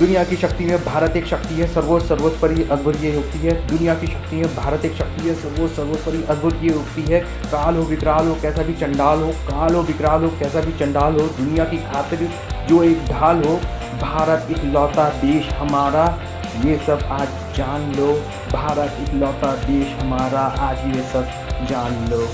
दुनिया की शक्ति में भारत एक शक्ति है, सर्वोच्च सर्वोत्परि ये होती है। दुनिया की शक्ति में भारत एक शक्ति है, सर्वोच्च सर्वोत्परि ये होती है। काल हो, विकराल हो, कैसा भी चंडाल हो, काल हो, विकराल हो, कैसा भी चंडाल हो, दुनिया की खातिर जो एक ढाल हो, भारत इकलौता देश हमारा, ये सब आज जान लो। भारत इकलौता देश हमारा, आज ये सब जान लो।